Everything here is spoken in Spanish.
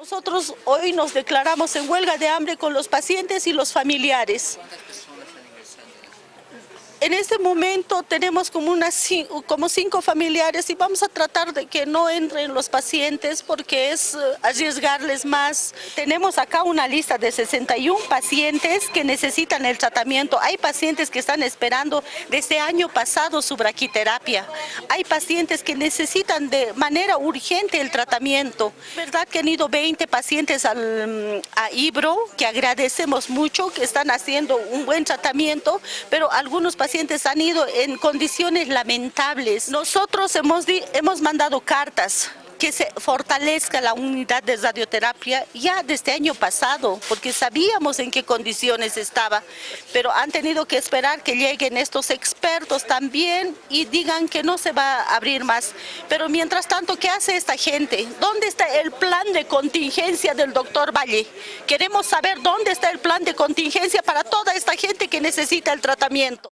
Nosotros hoy nos declaramos en huelga de hambre con los pacientes y los familiares. En este momento tenemos como, unas, como cinco familiares y vamos a tratar de que no entren los pacientes porque es eh, arriesgarles más. Tenemos acá una lista de 61 pacientes que necesitan el tratamiento. Hay pacientes que están esperando desde año pasado su braquiterapia. Hay pacientes que necesitan de manera urgente el tratamiento. verdad que han ido 20 pacientes al, a Ibro, que agradecemos mucho, que están haciendo un buen tratamiento, pero algunos pacientes pacientes han ido en condiciones lamentables. Nosotros hemos, hemos mandado cartas que se fortalezca la unidad de radioterapia ya desde año pasado, porque sabíamos en qué condiciones estaba, pero han tenido que esperar que lleguen estos expertos también y digan que no se va a abrir más. Pero mientras tanto, ¿qué hace esta gente? ¿Dónde está el plan de contingencia del doctor Valle? Queremos saber dónde está el plan de contingencia para toda esta gente que necesita el tratamiento.